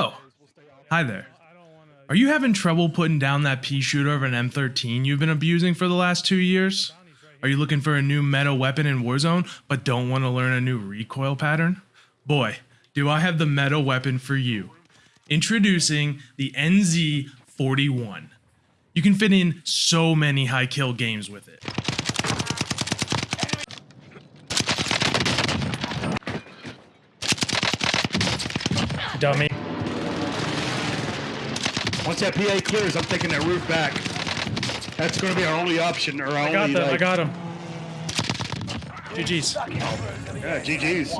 Oh, hi there. Are you having trouble putting down that pea shooter of an M13 you've been abusing for the last two years? Are you looking for a new meta weapon in Warzone but don't want to learn a new recoil pattern? Boy, do I have the meta weapon for you. Introducing the NZ41. You can fit in so many high kill games with it. Dummy. Once that PA clears, I'm taking that roof back. That's going to be our only option, or our I got only them. I got him. GG's. yeah, GG's.